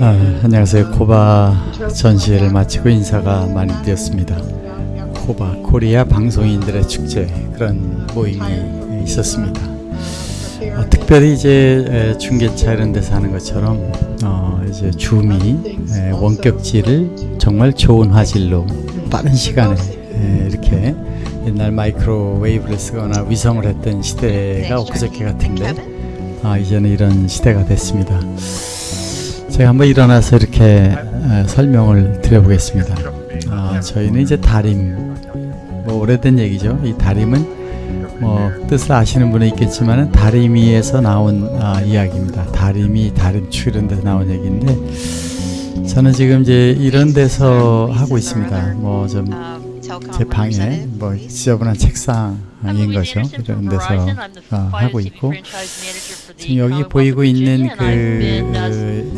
아, 안녕하세요. 코바 전시회를 마치고 인사가 많이 되었습니다. 코바 코리아 방송인들의 축제 그런 모임이 있었습니다. 어, 특별히 이제 에, 중계차 이런 데서 하는 것처럼 어, 이제 줌이 에, 원격지를 정말 좋은 화질로 빠른 시간에 에, 이렇게 옛날 마이크로웨이브를 쓰거나 위성을 했던 시대가 엊그저께 같은데 아, 이제는 이런 시대가 됐습니다. 제가 한번 일어나서 이렇게 에, 설명을 드려보겠습니다. 아, 저희는 이제 다림, 뭐 오래된 얘기죠. 이 다림은 뭐 뜻을 아시는 분은 있겠지만 다리미에서 나온 아, 이야기입니다. 다리미, 다림추 이런 데서 나온 얘기인데 저는 지금 이제 이런 데서 하고 있습니다. 뭐 좀 제 방에 뭐 지저분한 책상 인 거죠. 이런 데서 어, 하고 있고 지금 여기 보이고 있는 그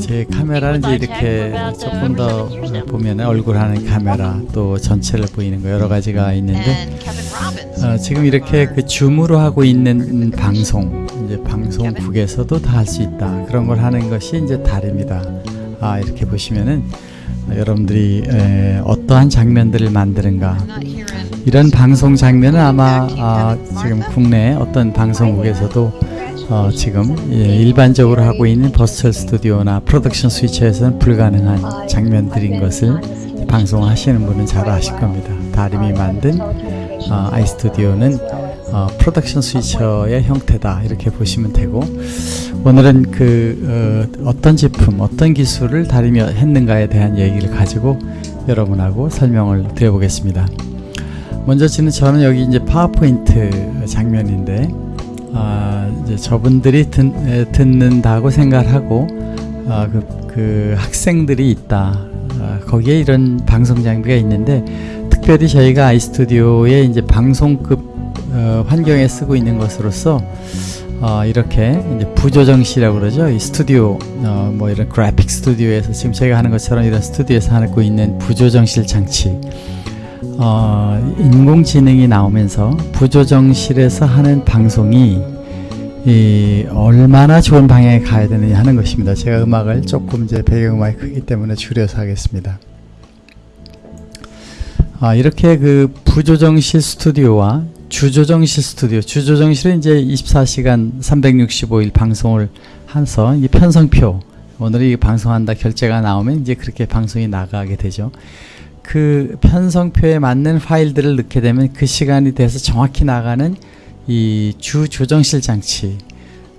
제 카메라는 이제 이렇게 조금 더 보면 얼굴 하는 카메라 또 전체를 보이는 거 여러 가지가 있는데 어, 지금 이렇게 그 줌으로 하고 있는 방송 이제 방송국에서도 다 할 수 있다. 그런 걸 하는 것이 이제 다릅니다. 아 이렇게 보시면은 여러분들이 에, 어떠한 장면들을 만드는가 이런 방송 장면은 아마 아, 지금 국내 어떤 방송국에서도 어, 지금 예, 일반적으로 하고 있는 virtual 스튜디오나 production switcher에서는 불가능한 장면들인 것을 방송하시는 분은 잘 아실 겁니다. 다림이 만든 어, 아이스튜디오는 어, production switcher의 형태다 이렇게 보시면 되고 오늘은 그 어, 떤 제품 어떤 기술을 다림이 했는가에 대한 얘기를 가지고 여러분하고 설명을 드려보겠습니다 먼저 지는 저는 여기 이제 파워포인트 장면인데 아, 이제 저분들이 듣, 에, 듣는다고 생각하고 아, 그, 그 학생들이 있다 아, 거기에 이런 방송 장비가 있는데 특별히 저희가 아이스튜디오에 이제 방송급 어, 환경에 쓰고 있는 것으로서 어, 이렇게 부조정실이라고 그러죠. 이 스튜디오, 어, 뭐 이런 그래픽 스튜디오에서 지금 저희가 하는 것처럼 이런 스튜디오에서 하고 있는 부조정실 장치, 어, 인공지능이 나오면서 부조정실에서 하는 방송이 이 얼마나 좋은 방향에 가야 되느냐 하는 것입니다. 제가 음악을 조금 이제 배경음악이 크기 때문에 줄여서 하겠습니다. 아, 이렇게 그 부조정실 스튜디오와 주조정실 스튜디오 주조정실은 이제 24시간 365일 방송을 해서 이 편성표 오늘 이 방송한다 결제가 나오면 이제 그렇게 방송이 나가게 되죠 그 편성표에 맞는 파일들을 넣게 되면 그 시간이 돼서 정확히 나가는 이 주 조정실 장치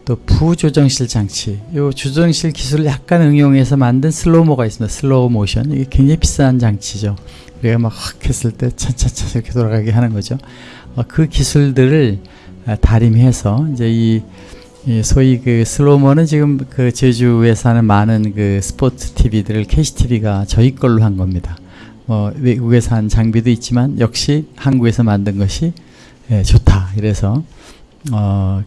또 부조정실 장치. 이 주조정실 기술을 약간 응용해서 만든 slow-mo가 있습니다. 슬로우 모션. 이게 굉장히 비싼 장치죠. 우리가 막 확 했을 때 차차차 이렇게 돌아가게 하는 거죠. 어, 그 기술들을 아, 다림에서 이제 이, 이 소위 그 slow-mo는 지금 그 제주에서 하는 많은 그 스포츠 TV들을 KCTV가 저희 걸로 한 겁니다. 뭐 외국에서 한 장비도 있지만 역시 한국에서 만든 것이 예, 좋다. 이래서 어,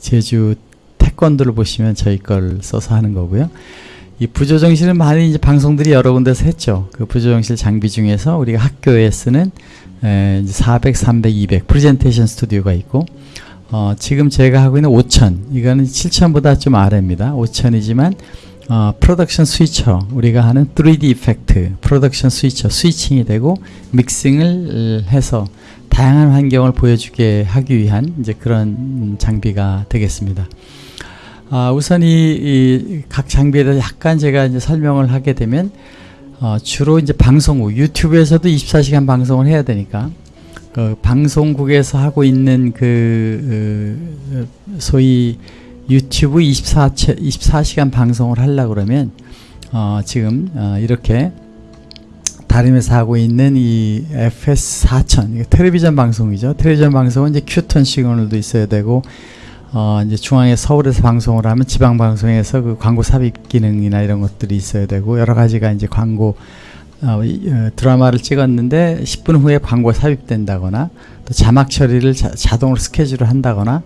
제주 태권도를 보시면 저희 걸 써서 하는 거고요. 이 부조정실은 많이 이제 방송들이 여러 군데서 했죠. 그 부조정실 장비 중에서 우리가 학교에 쓰는 에, 400, 300, 200 프레젠테이션 스튜디오가 있고 어, 지금 제가 하고 있는 5000 이거는 7000보다 좀 아래입니다. 5000이지만 어, production switcher 우리가 하는 3D 이펙트 프로덕션 스위처 스위칭이 되고 믹싱을 해서 다양한 환경을 보여주게 하기 위한 이제 그런 장비가 되겠습니다. 아, 우선 이 각 장비에 대해서 약간 제가 이제 설명을 하게 되면 어, 주로 이제 방송국 유튜브에서도 24시간 방송을 해야 되니까 그 방송국에서 하고 있는 그 어, 소위 유튜브 24, 24시간 방송을 하려 그러면 어, 지금 어, 이렇게 다림에서 하고 있는 이 FS4000 텔레비전 방송이죠. 텔레비전 방송은 이제 큐톤 시그널도 있어야 되고 어, 이제 중앙에 서울에서 방송을 하면 지방 방송에서 그 광고 삽입 기능이나 이런 것들이 있어야 되고 여러 가지가 이제 광고 어, 어, 드라마를 찍었는데 10분 후에 광고 삽입된다거나 또 자막 처리를 자, 동으로 스케줄을 한다거나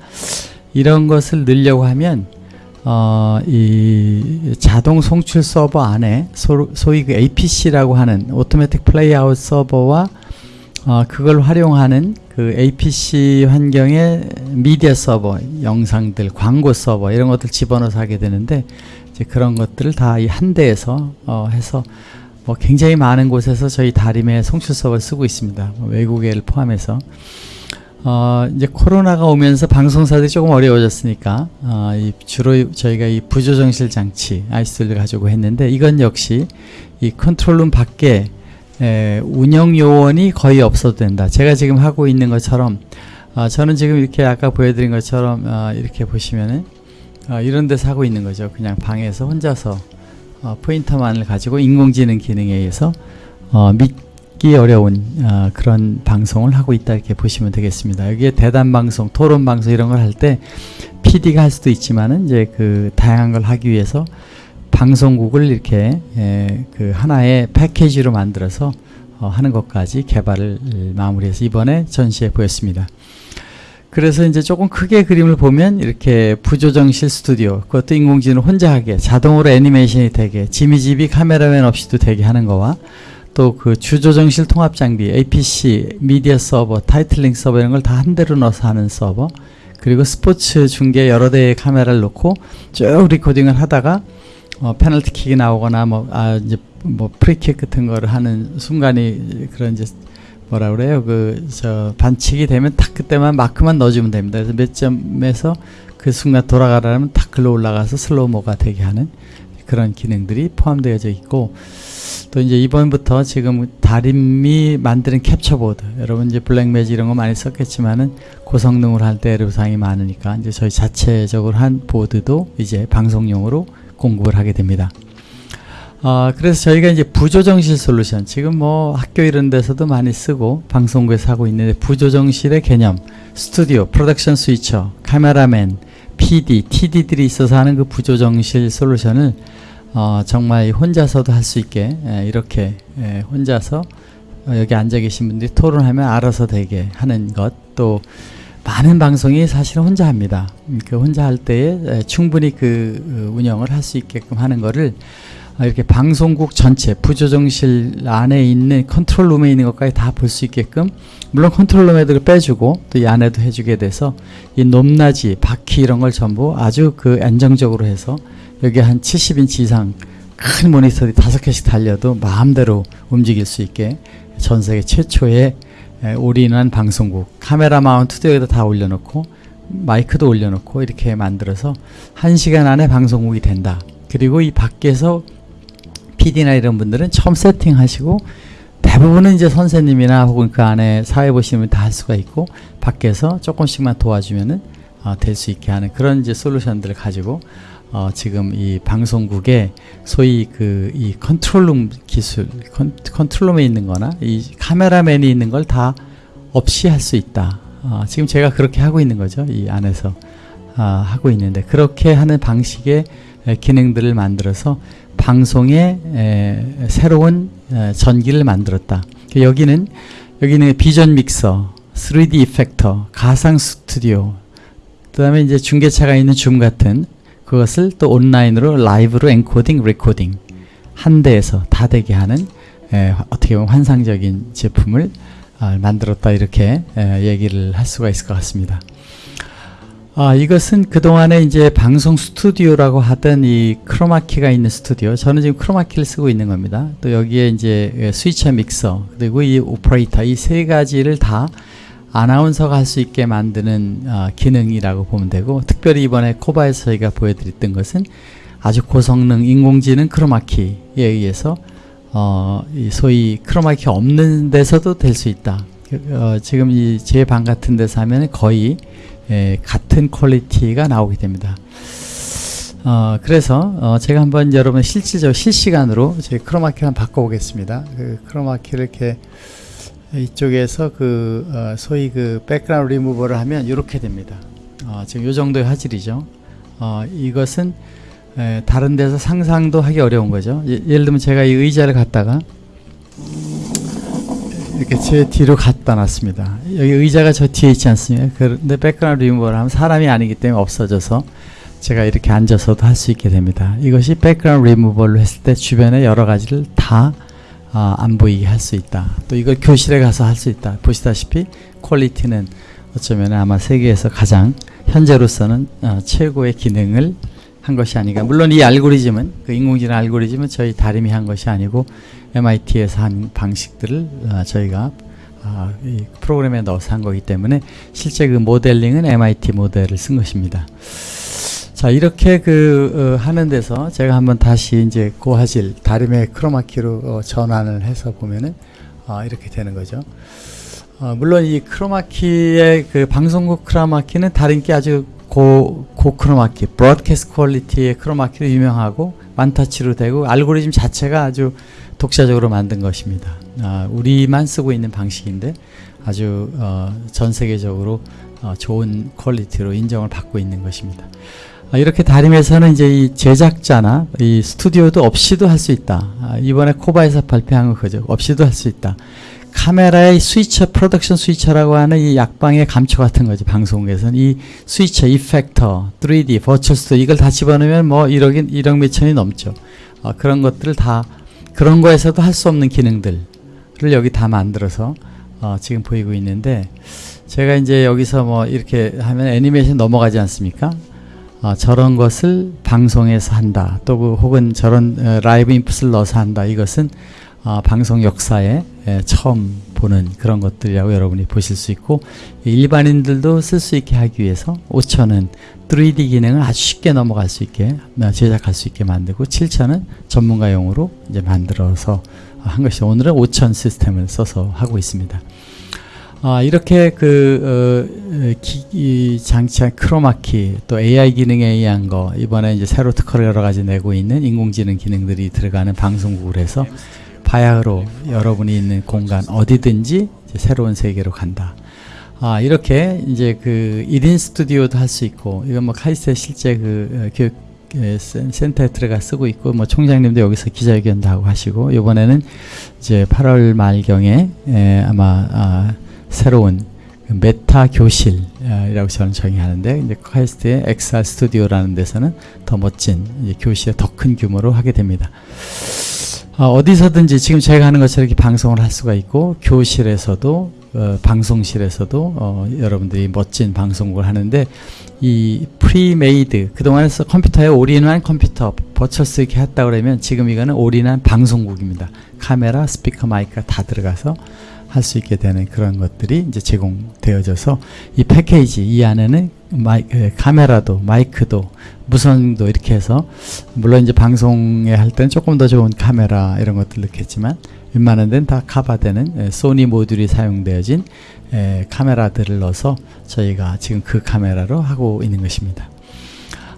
이런 것을 넣으려고 하면 어, 이 자동 송출 서버 안에 소, 소위 그 APC라고 하는 automatic playout server와 어, 그걸 활용하는 그 APC 환경의 미디어 서버, 영상들, 광고 서버 이런 것들 집어넣어서 하게 되는데 이제 그런 것들을 다 이 한 대에서 어, 해서 뭐 굉장히 많은 곳에서 저희 다림의 송출 수업을 쓰고 있습니다. 뭐 외국에를 포함해서 어, 이제 코로나가 오면서 방송사들이 조금 어려워졌으니까 어, 이 주로 저희가 이 부조정실 장치 아이스를 가지고 했는데 이건 역시 이 컨트롤룸 밖에 에, 운영 요원이 거의 없어도 된다. 제가 지금 하고 있는 것처럼 어, 저는 지금 이렇게 아까 보여드린 것처럼 어, 이렇게 보시면은 어, 이런 데서 하고 있는 거죠. 그냥 방에서 혼자서 어, 포인터만을 가지고 인공지능 기능에 의해서 어, 믿기 어려운 어, 그런 방송을 하고 있다 이렇게 보시면 되겠습니다. 여기에 대담 방송, 토론 방송 이런 걸 할 때 PD가 할 수도 있지만은 이제 그 다양한 걸 하기 위해서 방송국을 이렇게 에, 그 하나의 패키지로 만들어서 어, 하는 것까지 개발을 마무리해서 이번에 전시해 보였습니다. 그래서 이제 조금 크게 그림을 보면 이렇게 부조정실 스튜디오 그것도 인공지능 혼자 하게 자동으로 애니메이션이 되게 지미지비 카메라맨 없이도 되게 하는 거와 또 그 주조정실 통합 장비 APC 미디어 서버 titling 서버 이런 걸 다 한 대로 넣어서 하는 서버 그리고 스포츠 중계 여러 대의 카메라를 놓고 쭉 recording을 하다가 어, 페널티 킥이 나오거나 뭐 아 이제 뭐 프리킥 같은 거를 하는 순간이 그런 이제 뭐라 그래요 그 저 반칙이 되면 딱 그때만 마크만 넣어주면 됩니다. 그래서 몇 점에서 그 순간 돌아가라면 딱 글로 올라가서 slow-mo가 되게 하는 그런 기능들이 포함되어져 있고 또 이제 이번부터 지금 다림이 만드는 capture board 여러분 이제 Blackmagic 이런 거 많이 썼겠지만은 고성능으로 할 때 애로사항이 많으니까 이제 저희 자체적으로 한 보드도 이제 방송용으로 공급을 하게 됩니다. 어, 그래서 저희가 이제 부조정실 솔루션 지금 뭐 학교 이런 데서도 많이 쓰고 방송국에서 하고 있는데 부조정실의 개념 스튜디오, production switcher, 카메라맨, PD, TD들이 있어서 하는 그 부조정실 솔루션을 어, 정말 혼자서도 할 수 있게 에, 이렇게 에, 혼자서 어, 여기 앉아 계신 분들이 토론하면 알아서 되게 하는 것 또 많은 방송이 사실은 혼자 합니다. 음, 그 혼자 할 때에 에, 충분히 그 어, 운영을 할 수 있게끔 하는 아, 이렇게 방송국 전체 부조정실 안에 있는 컨트롤룸에 있는 것까지 다 볼 수 있게끔 물론 control room에도 빼주고 또 이 안에도 해주게 돼서 이 높낮이 바퀴 이런 걸 전부 아주 그 안정적으로 해서 여기 한 70인치 이상 큰 모니터들이 다섯 개씩 달려도 마음대로 움직일 수 있게 전 세계 최초의 에, 올인원 방송국 카메라 mount도 여기다 다 올려놓고 마이크도 올려놓고 이렇게 만들어서 한 시간 안에 방송국이 된다. 그리고 이 밖에서 PD나 이런 분들은 처음 세팅하시고 대부분은 이제 선생님이나 혹은 그 안에 사회 보시면 다 할 수가 있고 밖에서 조금씩만 도와주면은 어, 될 수 있게 하는 그런 이제 솔루션들을 가지고 어, 지금 이 방송국에 소위 그 이 control room 기술 con-, control room에 있는 거나 이 카메라맨이 있는 걸 다 없이 할 수 있다. 어, 지금 제가 그렇게 하고 있는 거죠. 이 안에서 아, 하고 있는데 그렇게 하는 방식의 에, 기능들을 만들어서 방송에 에, 새로운 에, 전기를 만들었다. 여기는 여기는 vision mixer, 3D effector, 가상 스튜디오, 그다음에 이제 중계차가 있는 줌 같은 그것을 또 온라인으로 라이브로 encoding, recording 한 대에서 다 되게 하는 에, 어떻게 보면 환상적인 제품을 아, 만들었다 이렇게 에, 얘기를 할 수가 있을 것 같습니다. 아, 이것은 그동안에 이제 방송 스튜디오라고 하던 이 크로마키가 있는 스튜디오. 저는 지금 크로마키를 쓰고 있는 겁니다. 또 여기에 이제 스위처 믹서, 그리고 이 오퍼레이터, 이 세 가지를 다 아나운서가 할 수 있게 만드는 어, 기능이라고 보면 되고, 특별히 이번에 KOBA에서 저희가 보여드렸던 것은 아주 고성능 인공지능 크로마키에 의해서 어, 이 소위 크로마키 없는 데서도 될 수 있다. 어, 지금 이 제 방 같은 데서 하면 거의 예, 같은 quality가 나오게 됩니다. 어, 그래서 어, 제가 한번 여러분 실질적 실시간으로 제 크로마키를 바꿔보겠습니다. 그 크로마키를 이렇게 이쪽에서 그 어, 소위 그 백그라운드 리무버를 하면 이렇게 됩니다. 어, 지금 이 정도의 화질이죠. 어, 이것은 에, 다른 데서 상상도 하기 어려운 거죠. 예, 예를 들면 제가 이 의자를 갖다가 이렇게 제 뒤로 갖다 놨습니다. 여기 의자가 저 뒤에 있지 않습니까? 그런데 백그라운드 리무버를 하면 사람이 아니기 때문에 없어져서 제가 이렇게 앉아서도 할 수 있게 됩니다. 이것이 백그라운드 리무버를 했을 때 주변에 여러 가지를 다 아, 안 보이게 할 수 있다. 또 이걸 교실에 가서 할 수 있다. 보시다시피 퀄리티는 어쩌면 아마 세계에서 가장 현재로서는 어, 최고의 기능을 한 것이 아닌가. 물론 이 알고리즘은 그 인공지능 알고리즘은 저희 다림이 한 것이 아니고 MIT에서 한 방식들을 어, 저희가 아, 이 프로그램에 넣어서 한 거기 때문에 실제 그 모델링은 MIT 모델을 쓴 것입니다. 자 이렇게 그 어, 하는 데서 제가 한번 다시 이제 고화질 다림의 크로마키로 어, 전환을 해서 보면은 아, 이렇게 되는 거죠. 어, 물론 이 크로마키의 그 방송국 크로마키는 다른 게 아주 고, 고 크로마키, broadcast quality의 크로마키로 유명하고 one-touch로 되고 알고리즘 자체가 아주 독자적으로 만든 것입니다. 아, 우리만 쓰고 있는 방식인데 아주 어, 전 세계적으로 어, 좋은 quality로 인정을 받고 있는 것입니다. 아, 이렇게 다림에서는 이제 이 제작자나 이 스튜디오도 없이도 할 수 있다. 아, 이번에 KOBA에서 발표한 거 그죠? 없이도 할 수 있다. 카메라의 switcher, production switcher라고 하는 이 약방의 감초 같은 거지, 방송국에서는. 이 switcher, effector, 3D, virtual stu- 이걸 다 집어넣으면 뭐 1억, 1억 몇천이 넘죠. 어, 그런 것들을 다, 그런 거에서도 할 수 없는 기능들을 여기 다 만들어서 어, 지금 보이고 있는데, 제가 이제 여기서 뭐 이렇게 하면 애니메이션 넘어가지 않습니까? 어, 저런 것을 방송에서 한다. 또 그 혹은 저런 어, live input을 넣어서 한다. 이것은 어, 방송 역사에 에, 처음 보는 그런 것들이라고 여러분이 보실 수 있고 일반인들도 쓸 수 있게 하기 위해서 5천은 3D 기능을 아주 쉽게 넘어갈 수 있게 어, 제작할 수 있게 만들고 7천은 전문가용으로 이제 만들어서 한 것이 오늘은 5천 시스템을 써서 하고 있습니다. 아, 이렇게 그, 어, 기, 장치한 크로마키, 또 AI 기능에 의한 거, 이번에 이제 새로 특허를 여러 가지 내고 있는 인공지능 기능들이 들어가는 방송국을 해서 바야흐로 여러분이 있는 공간 어디든지 새로운 세계로 간다. 아, 이렇게 이제 그 1인 스튜디오도 할 수 있고, 이건 뭐 카이스트 실제 그 어, 교육 센터에 들어가 쓰고 있고 뭐 총장님도 여기서 기자회견도 하고 하시고 이번에는 이제 8월 말경에 에, 아마 아, 새로운 그 meta 교실이라고 저는 정의하는데 이제 카이스트의 XR 스튜디오라는 데서는 더 멋진 교실에 더 큰 규모로 하게 됩니다. 어, 디서든지 지금 제가 하는 것처럼 이렇게 방송을 할 수가 있고 교실에서도 어, 방송실에서도 어, 여러분들이 멋진 방송국을 하는데 이 pre-made 그동안에 컴퓨터에 올인한 컴퓨터 버처스 이렇게 했다 그러면 지금 이거는 올인한 방송국입니다. 카메라, 스피커, 마이크가 다 들어가서 할 수 있게 되는 그런 것들이 이제 제공되어져서 이 패키지 이 안에는 마이, 카메라도 마이크도 무선도 이렇게 해서 물론 이제 방송에 할 때는 조금 더 좋은 카메라 이런 것들 넣겠지만 웬만한 데는 다 커버되는 소니 모듈이 사용되어진 에, 카메라들을 넣어서 저희가 지금 그 카메라로 하고 있는 것입니다.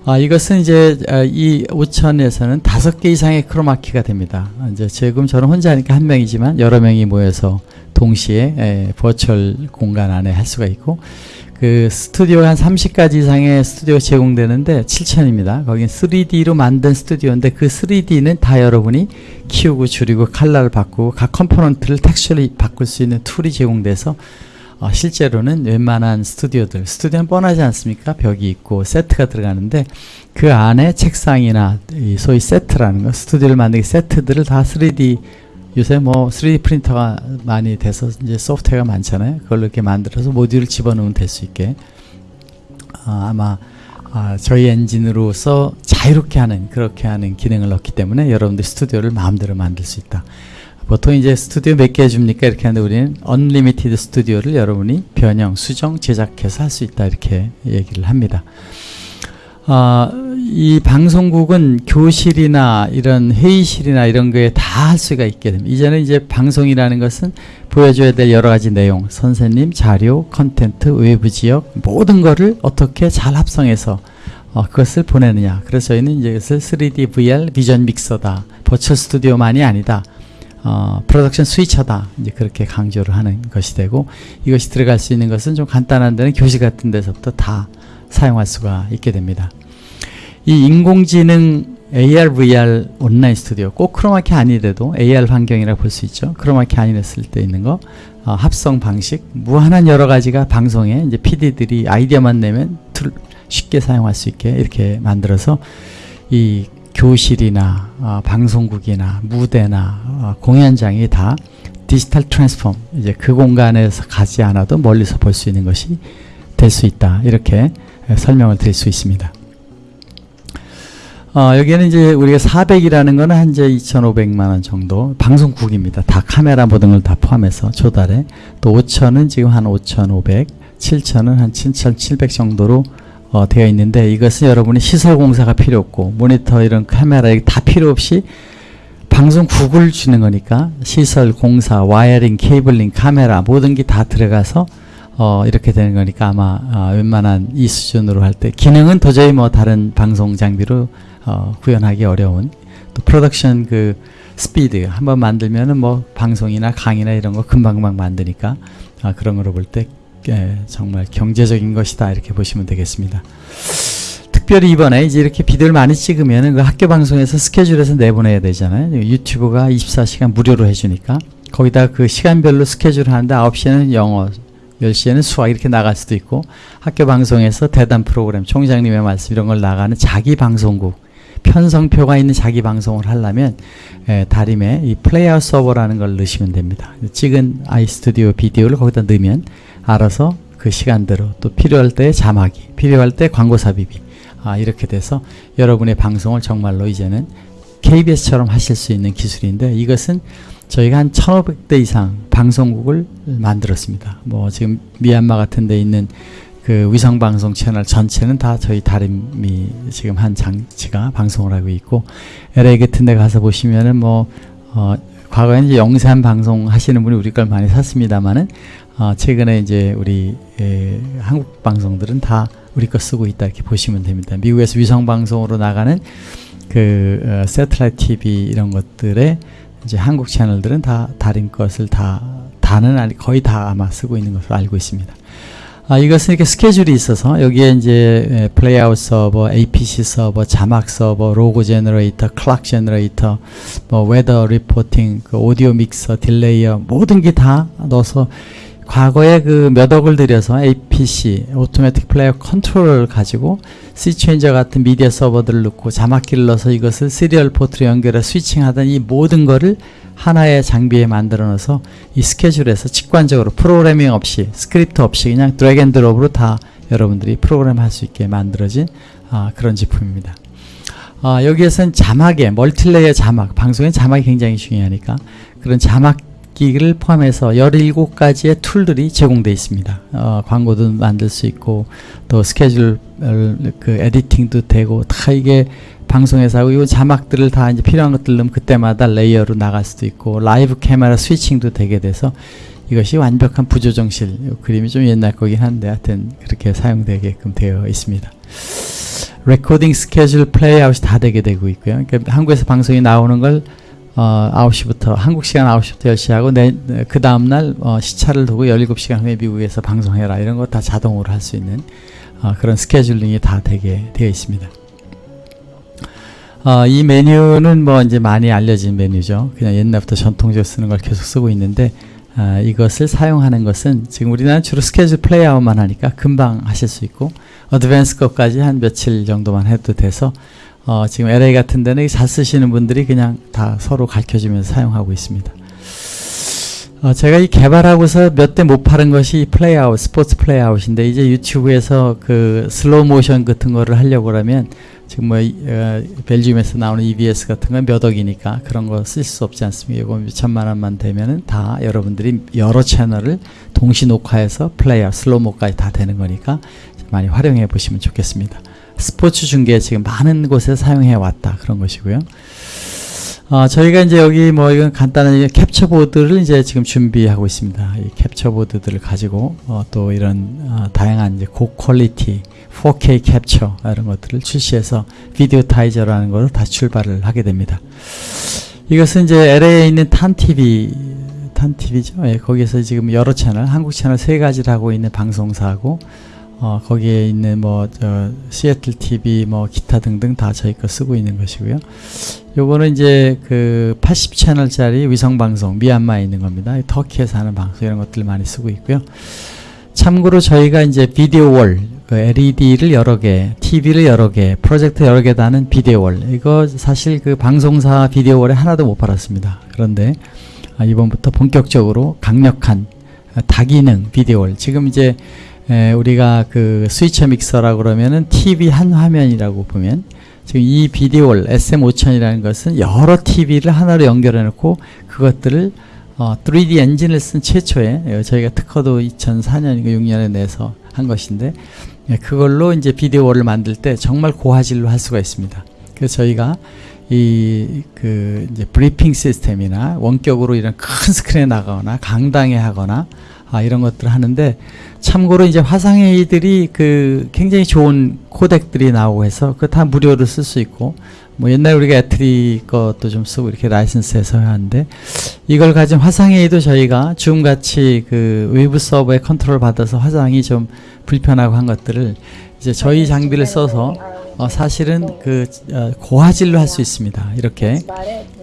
아, 이것은 이제 아, 이 5천에서는 다섯 개 이상의 크로마키가 됩니다. 이제 지금 저는 혼자 하니까 한 명이지만 여러 명이 모여서 동시에 에, virtual 공간 안에 할 수가 있고 그 스튜디오 한 30가지 이상의 스튜디오 제공되는데 7천입니다. 거긴 3D로 만든 스튜디오인데 그 3D는 다 여러분이 키우고 줄이고 칼라를 바꾸고 각 component를 texture를 바꿀 수 있는 tool이 제공돼서 어, 실제로는 웬만한 스튜디오들 스튜디오는 뻔하지 않습니까? 벽이 있고 세트가 들어가는데 그 안에 책상이나 소위 세트라는 거 스튜디오를 만들기 세트들을 다 3D 요새 뭐 3D 프린터가 많이 돼서 이제 소프트웨어가 많잖아요. 그걸 이렇게 만들어서 모듈을 집어넣으면 될 수 있게 아, 아마 아, 저희 엔진으로서 자유롭게 하는 그렇게 하는 기능을 넣기 때문에 여러분들 스튜디오를 마음대로 만들 수 있다. 보통 이제 스튜디오 몇 개 해줍니까? 이렇게 하는데 우리는 unlimited 스튜디오를 여러분이 변형, 수정, 제작해서 할 수 있다 이렇게 얘기를 합니다. 어, 이 방송국은 교실이나 이런 회의실이나 이런 거에 다 할 수가 있게 됩니다. 이제는 이제 방송이라는 것은 보여줘야 될 여러 가지 내용, 선생님, 자료, content, 외부 지역 모든 거를 어떻게 잘 합성해서 어, 그것을 보내느냐. 그래서 저희는 이제 이것을 3D VR 비전 믹서다. 버추얼 스튜디오만이 아니다. 어, production switcher다. 이제 그렇게 강조를 하는 것이 되고 이것이 들어갈 수 있는 것은 좀 간단한 데는 교실 같은 데서부터 다 사용할 수가 있게 됩니다. 이 인공지능 AR, VR 온라인 스튜디오 꼭 크로마키 아니래도 AR 환경이라고 볼 수 있죠. 크로마키 아니랬을 때 있는 거 어, 합성 방식 무한한 여러 가지가 방송에 이제 PD들이 아이디어만 내면 tool 쉽게 사용할 수 있게 이렇게 만들어서 이 교실이나 어, 방송국이나 무대나 어, 공연장이 다 digital transform 이제 그 공간에서 가지 않아도 멀리서 볼 수 있는 것이 될 수 있다 이렇게 설명을 드릴 수 있습니다. 어, 여기는 이제 우리가 400이라는 거는 현재 2,500만 원 정도 방송국입니다. 다 카메라 모든 걸 다 포함해서 조달에 또 5,000은 지금 한 5,500, 7,000은 한 7,700 정도로 어, 되어 있는데 이것은 여러분이 시설 공사가 필요 없고 모니터 이런 카메라 다 필요 없이 방송국을 주는 거니까 시설 공사, wiring, cabling, 카메라 모든 게 다 들어가서 어, 이렇게 되는 거니까 아마 어, 웬만한 이 수준으로 할 때 기능은 도저히 뭐 다른 방송 장비로 어, 구현하기 어려운 또 production 그 스피드 한번 만들면은 뭐 방송이나 강의나 이런 거 금방금방 만드니까 아, 그런 거로 볼때 예, 정말 경제적인 것이다 이렇게 보시면 되겠습니다. 특별히 이번에 이제 이렇게 비디오를 많이 찍으면 그 학교 방송에서 스케줄에서 내보내야 되잖아요. 유튜브가 24시간 무료로 해주니까 거기다 그 시간별로 스케줄 하는데 9시에는 영어, 10시에는 수학 이렇게 나갈 수도 있고 학교 방송에서 대담 프로그램, 총장님의 말씀 이런 걸 나가는 자기 방송국 편성표가 있는 자기 방송을 하려면 에, 다림에 이 playout server라는 걸 넣으시면 됩니다. 찍은 아이스튜디오 비디오를 거기다 넣으면 알아서 그 시간대로 또 필요할 때 자막이 필요할 때 광고 삽입이 아, 이렇게 돼서 여러분의 방송을 정말로 이제는 KBS처럼 하실 수 있는 기술인데 이것은 저희가 한 1500대 이상 방송국을 만들었습니다. 뭐 지금 미얀마 같은 데 있는 그 위성방송 채널 전체는 다 저희 다림이 지금 한 장치가 방송을 하고 있고 LA 같은 데 가서 보시면은 뭐 어, 과거에는 이제 영상 방송 하시는 분이 우리 걸 많이 샀습니다만은 어, 최근에 이제 우리 에, 한국 방송들은 다 우리 거 쓰고 있다 이렇게 보시면 됩니다. 미국에서 위성 방송으로 나가는 그 어, 세틀라이트 TV 이런 것들에 이제 한국 채널들은 다 다른 것을 다 다는 아니 거의 다 아마 쓰고 있는 것으로 알고 있습니다. 아, 이것은 이렇게 스케줄이 있어서 여기에 이제 playout server, APC server, 자막 server, logo generator, clock generator, 뭐 weather reporting, 그 audio mixer, delayer 모든 게 다 넣어서 과거에 그 몇 억을 들여서 APC, automatic player control을 가지고 스위치엔저 같은 media server들을 넣고 자막기를 넣어서 이것을 serial port로 연결해 switching하던 이 모든 거를 하나의 장비에 만들어 넣어서 이 스케줄에서 직관적으로 프로그래밍 없이 스크립트 없이 그냥 drag and drop으로 다 여러분들이 프로그램 할 수 있게 만들어진 아, 그런 제품입니다. 아, 여기에서는 자막에 multilayer 자막, 방송의 자막이 굉장히 중요하니까 그런 자막 기기를 포함해서 17가지의 tool들이 제공되어 있습니다. 어, 광고도 만들 수 있고 또 스케줄 그 editing도 되고 다 이게 방송에서 하고 이 자막들을 다 이제 필요한 것들 넣으면 그때마다 layer로 나갈 수도 있고 live camera switching도 되게 돼서 이것이 완벽한 부조정실 그림이 좀 옛날 거긴 한데 하여튼 그렇게 사용되게끔 되어 있습니다. recording schedule playout이 다 되게 되고 있고요. 그러니까 한국에서 방송이 나오는 걸 어, 9시부터 한국 시간 9시부터 10시 하고 내, 그 다음날 어, 시차를 두고 17시간 후에 미국에서 방송해라 이런 거 다 자동으로 할 수 있는 어, 그런 scheduling이 다 되게 되어 있습니다. 어, 이 메뉴는 뭐 이제 많이 알려진 메뉴죠. 그냥 옛날부터 전통적으로 쓰는 걸 계속 쓰고 있는데 아, 이것을 사용하는 것은 지금 우리나라는 주로 schedule playout만 하니까 금방 하실 수 있고 advanced 것까지 한 며칠 정도만 해도 돼서 어, 지금 LA 같은 데는 잘 쓰시는 분들이 그냥 다 서로 가르쳐주면서 사용하고 있습니다. 어, 제가 이 개발하고서 몇 대 못 파는 것이 playout, sports playout인데 이제 유튜브에서 그 slow motion 같은 거를 하려고 그러면 지금 뭐 어, Belgium에서 나오는 EVS 같은 건 몇 억이니까 그런 거 쓸 수 없지 않습니까? 이거 몇천만 원만 되면은 다 여러분들이 여러 채널을 동시 녹화해서 playout, slow mo까지 다 되는 거니까 많이 활용해 보시면 좋겠습니다. 스포츠 중계 지금 많은 곳에 사용해 왔다 그런 것이고요. 어, 저희가 이제 여기 뭐 이건 간단한 캡처 보드를 이제 지금 준비하고 있습니다. 이 캡처 보드들을 가지고 어, 또 이런 어, 다양한 이제 고quality 4K 캡처 이런 것들을 출시해서 비디오 타이저라는 것을 다시 출발을 하게 됩니다. 이것은 이제 LA에 있는 탄 TV 탄 TV죠. 예, 거기에서 지금 여러 채널, 한국 채널 세 가지를 하고 있는 방송사하고 어, 거기에 있는 뭐, 저, 시애틀 TV, 뭐, 기타 등등 다 저희 거 쓰고 있는 것이고요. 요거는 이제 그 80채널짜리 위성방송, 미얀마에 있는 겁니다. 터키에서 하는 방송, 이런 것들 많이 쓰고 있고요. 참고로 저희가 이제 비디오 월, 그 LED를 여러 개, TV를 여러 개, 프로젝터 여러 개 다는 비디오 월. 이거 사실 그 방송사 비디오 월에 하나도 못 팔았습니다. 그런데 아, 이번부터 본격적으로 강력한 다기능 비디오 월. 지금 이제 에, 우리가 그 스위처 믹서라고 그러면은 TV 한 화면이라고 보면 지금 이 비디오월 SM5000이라는 것은 여러 TV를 하나로 연결해 놓고 그것들을 어, 3D 엔진을 쓴 최초의 예, 저희가 특허도 2004년인가 6년에 내서 한 것인데 예, 그걸로 이제 비디오월을 만들 때 정말 고화질로 할 수가 있습니다. 그래서 저희가 이 그 이제 브리핑 시스템이나 원격으로 이런 큰 스크린에 나가거나 강당에 하거나 아, 이런 것들을 하는데 참고로 이제 화상회의들이 그 굉장히 좋은 코덱들이 나오고 해서 그 다 무료로 쓸 수 있고 뭐 옛날 우리가 ETRI 것도 좀 쓰고 이렇게 라이선스해서 하는데 이걸 가진 화상회의도 저희가 줌 같이 그 외부 서버에 컨트롤 받아서 화상이 좀 불편하고 한 것들을 이제 저희 장비를 써서 어, 사실은 그 어, 고화질로 할 수 있습니다. 이렇게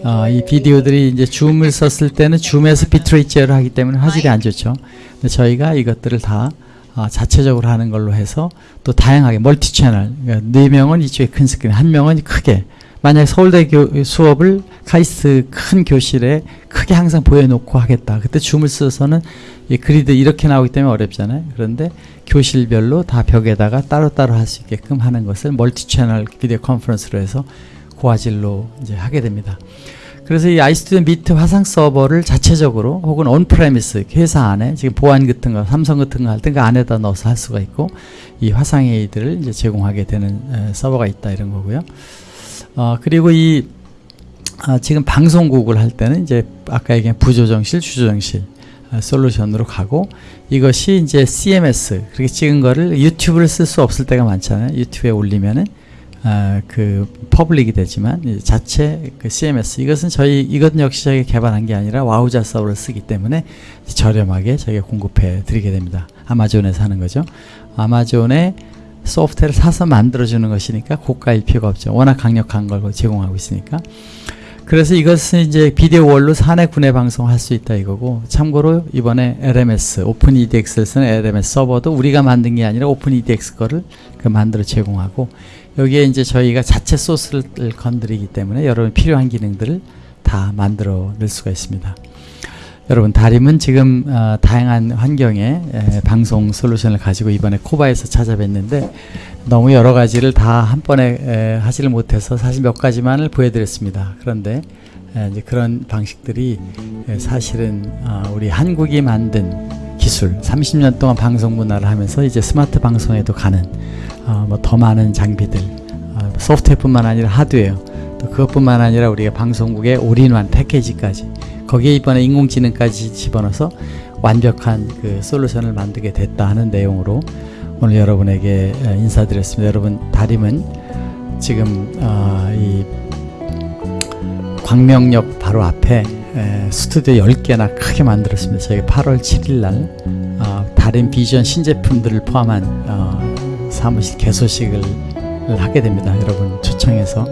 어, 이 비디오들이 이제 줌을 썼을 때는 줌에서 bitrate 제어를 하기 때문에 화질이 안 좋죠. 근데 저희가 이것들을 다 어, 자체적으로 하는 걸로 해서 또 다양하게 multi channel 그러니까 네 명은 이쪽에 큰 스크린 한 명은 크게 만약 서울대 교, 수업을 카이스트 큰 교실에 크게 항상 보여놓고 하겠다. 그때 줌을 써서는 이 grid 이렇게 나오기 때문에 어렵잖아요. 그런데 교실별로 다 벽에다가 따로따로 할 수 있게끔 하는 것을 multi channel video conference로 해서 고화질로 이제 하게 됩니다. 그래서 이 iStudio Meet 화상 서버를 자체적으로 혹은 on-premise 회사 안에 지금 보안 같은 거 삼성 같은 거 할 때 그 안에다 넣어서 할 수가 있고 이 화상 회의들을 이제 제공하게 되는 에, 서버가 있다 이런 거고요. 어, 그리고 이 아, 지금 방송국을 할 때는 이제 아까 얘기한 부조정실, 주조정실 아, solution으로 가고 이것이 이제 CMS 그렇게 찍은 거를 유튜브를 쓸 수 없을 때가 많잖아요. 유튜브에 올리면은 아, 그 public이 되지만 자체 그 CMS 이것은 저희 이것 역시 저희가 개발한 게 아니라 Wowza 서버를 쓰기 때문에 저렴하게 저희가 공급해 드리게 됩니다. 아마존에서 하는 거죠. 아마존에 소프트웨어를 사서 만들어주는 것이니까 고가일 필요가 없죠. 워낙 강력한 걸 제공하고 있으니까. 그래서 이것은 이제 video wall로 사내 구내 방송할 수 있다 이거고 참고로 이번에 LMS Open edX를 쓰는 LMS 서버도 우리가 만든 게 아니라 Open edX 거를 그 만들어 제공하고 여기에 이제 저희가 자체 소스를 건드리기 때문에 여러분 필요한 기능들을 다 만들어 낼 수가 있습니다. 여러분 다림은 지금 어, 다양한 환경의 에, 방송 솔루션을 가지고 이번에 코바에서 찾아뵀는데 너무 여러 가지를 다 한 번에 에, 하지를 못해서 사실 몇 가지만을 보여드렸습니다. 그런데 에, 이제 그런 방식들이 에, 사실은 어, 우리 한국이 만든 기술 30년 동안 방송 문화를 하면서 이제 스마트 방송에도 가는 어, 뭐더 많은 장비들 어, 소프트웨어뿐만 아니라 하드웨어 또 그것뿐만 아니라 우리가 방송국의 올인원 패키지까지 거기에 이번에 인공지능까지 집어넣어서 완벽한 그 솔루션을 만들게 됐다 하는 내용으로 오늘 여러분에게 인사드렸습니다. 여러분 다림은 지금 어, 이 광명역 바로 앞에 에, 스튜디오 10개나 크게 만들었습니다. 저희가 8월 7일 날 어, 다림 비전 신제품들을 포함한 어, 사무실 개소식을 하게 됩니다. 여러분 초청해서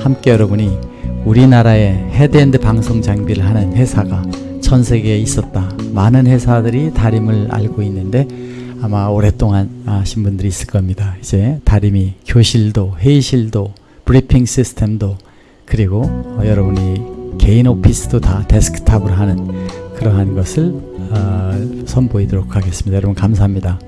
함께 여러분이 우리나라에 headend 방송 장비를 하는 회사가 전 세계에 있었다. 많은 회사들이 다림을 알고 있는데 아마 오랫동안 아신 분들이 있을 겁니다. 이제 다림이 교실도 회의실도 브리핑 시스템도 그리고 어, 여러분이 개인 오피스도 다 데스크탑으로 하는 그러한 것을 어, 선보이도록 하겠습니다. 여러분 감사합니다.